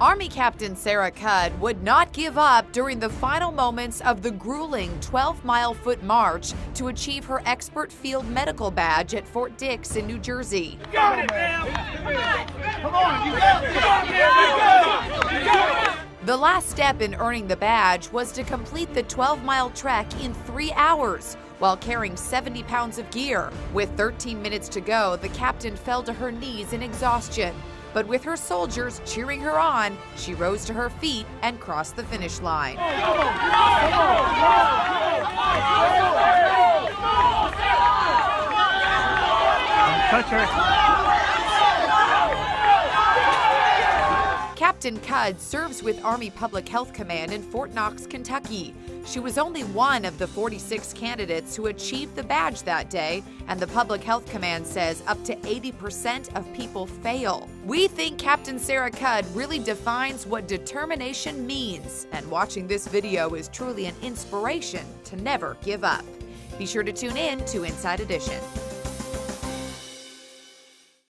Army Captain Sarah Cudd would not give up during the final moments of the grueling 12 mile foot march to achieve her expert field medical badge at Fort Dix in New Jersey. Got it, Come on, you got it! Last step in earning the badge was to complete the 12 mile trek in three hours while carrying 70 pounds of gear. With 13 minutes to go, the captain fell to her knees in exhaustion. But with her soldiers cheering her on, she rose to her feet and crossed the finish line. Touch her. Captain Cudd serves with Army Public Health Command in Fort Knox, Kentucky. She was only one of the 46 candidates who achieved the badge that day, and the Public Health Command says up to 80% of people fail. We think Captain Sarah Cudd really defines what determination means, and watching this video is truly an inspiration to never give up. Be sure to tune in to Inside Edition.